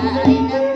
যায় না